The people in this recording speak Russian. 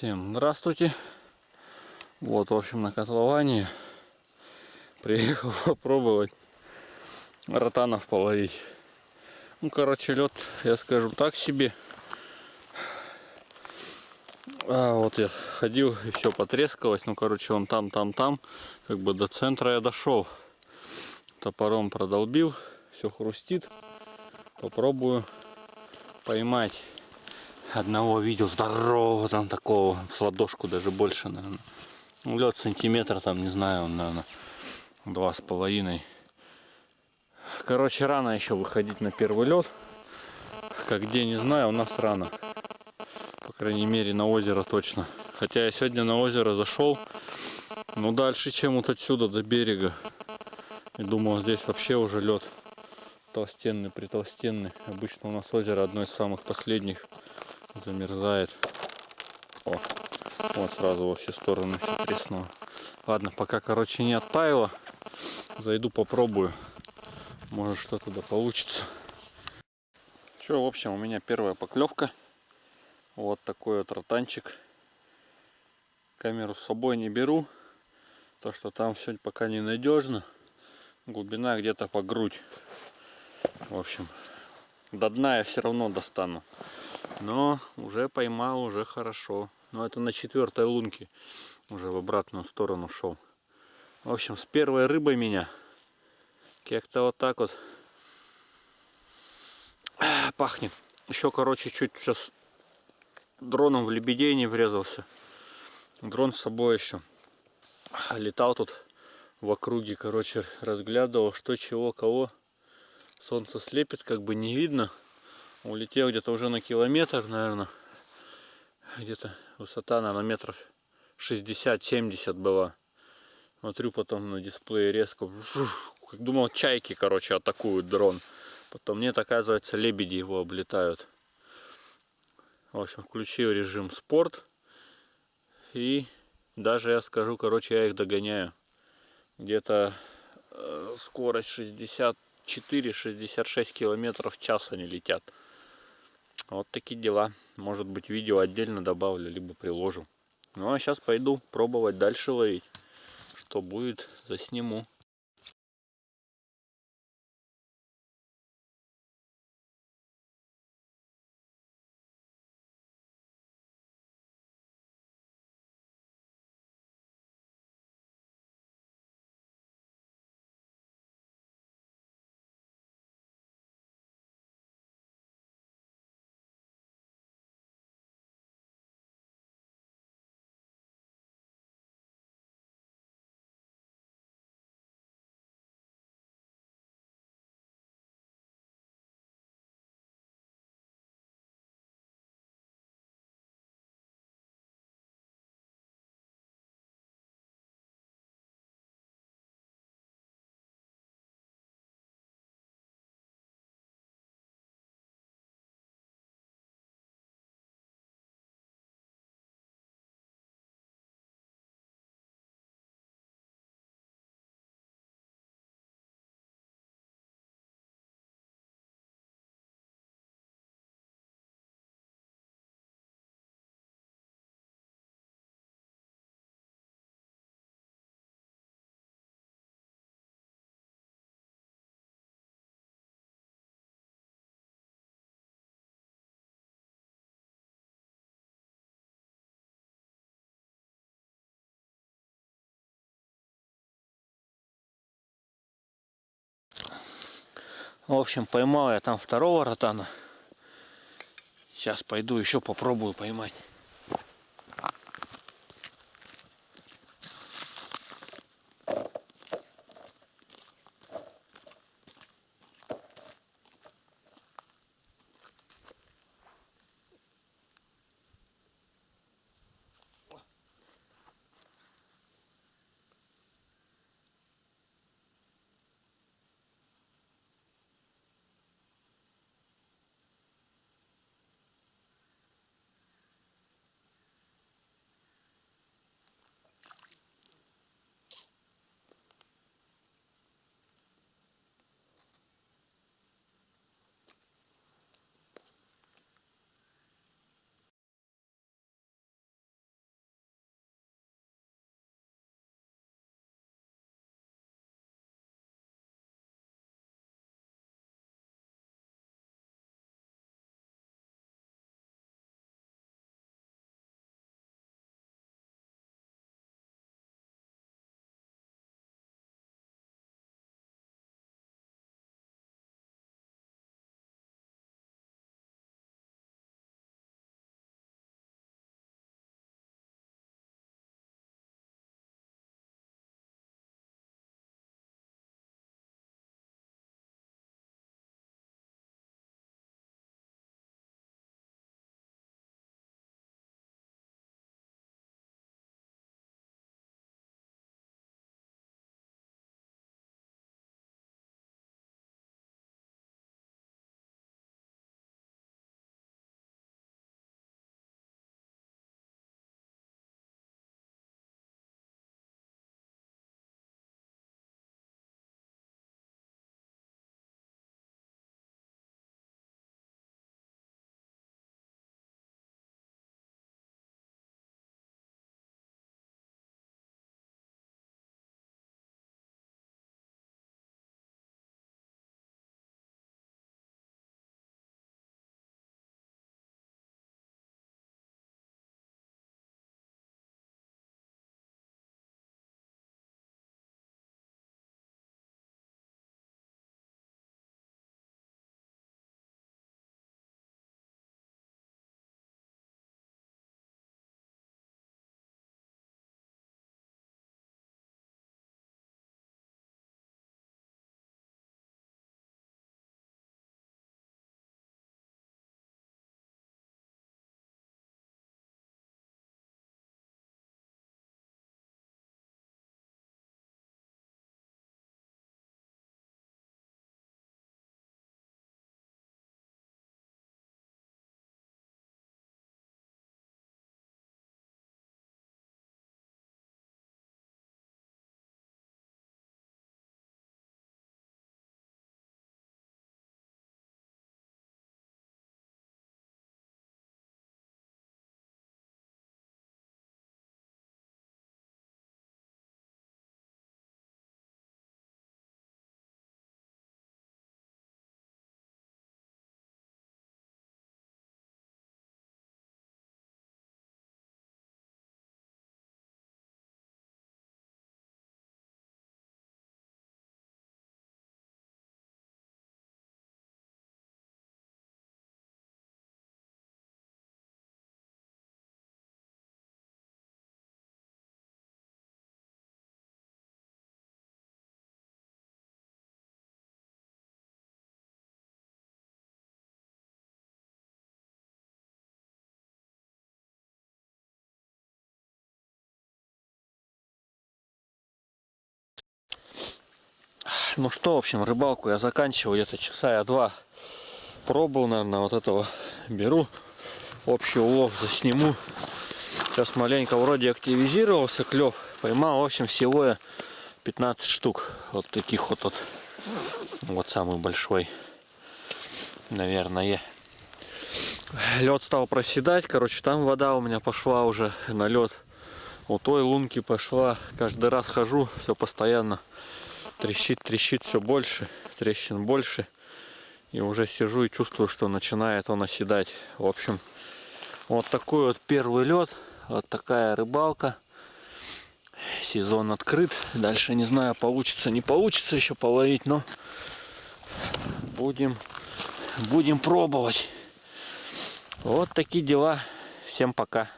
Всем здравствуйте. Вот, в общем, на котловане приехал попробовать ротанов половить. Ну, короче, лед, я скажу так себе. А, вот я ходил, и все потрескалось. Ну, короче, он там, там, там. Как бы до центра я дошел. Топором продолбил. Все хрустит. Попробую поймать. Одного видел здорового там такого, с ладошку даже больше, наверное. Ну, лед сантиметр там, не знаю, он, наверное, два с половиной. Короче, рано еще выходить на первый лед. Как где, не знаю, у нас рано. По крайней мере, на озеро точно. Хотя я сегодня на озеро зашел, ну дальше, чем вот отсюда до берега. И думал, здесь вообще уже лед толстенный, притолстенный. Обычно у нас озеро одно из самых последних замерзает. О, вот сразу во все стороны все треснуло. Ладно, пока, короче, не оттаяло. Зайду попробую. Может что-то да получится. Что, в общем, у меня первая поклевка. Вот такой вот ротанчик. Камеру с собой не беру. То, что там все пока не надежно. Глубина где-то по грудь. В общем, до дна я все равно достану. Но уже поймал, уже хорошо. Но это на четвертой лунке. Уже в обратную сторону шел. В общем, с первой рыбой меня как-то вот так вот пахнет. Еще, короче, чуть сейчас дроном в лебедей не врезался. Дрон с собой еще летал тут в округе, короче, разглядывал, что, чего, кого. Солнце слепит, как бы не видно. Улетел где-то уже на километр, наверное. Где-то высота, наверное, метров 60-70 была. Смотрю потом на дисплее резко. Как думал, чайки, короче, атакуют дрон. Потом нет, оказывается, лебеди его облетают. В общем, включил режим спорт. И даже я скажу, короче, я их догоняю. Где-то э, скорость 64-66 километров в час они летят. Вот такие дела. Может быть видео отдельно добавлю, либо приложу. Ну а сейчас пойду пробовать дальше ловить. Что будет, засниму. В общем, поймал я там второго ротана. Сейчас пойду еще попробую поймать. Ну что, в общем, рыбалку я заканчиваю где-то часа я два пробовал, наверное, вот этого беру. Общий улов засниму. Сейчас маленько вроде активизировался клев. Поймал, в общем, всего я 15 штук. Вот таких вот, вот. Вот самый большой. Наверное. Лед стал проседать. Короче, там вода у меня пошла уже на лед. У той лунки пошла. Каждый раз хожу, все постоянно трещит, трещит все больше. Трещин больше. И уже сижу и чувствую, что начинает он оседать. В общем, вот такой вот первый лед. Вот такая рыбалка. Сезон открыт. Дальше не знаю, получится, не получится еще половить, но будем, будем пробовать. Вот такие дела. Всем пока.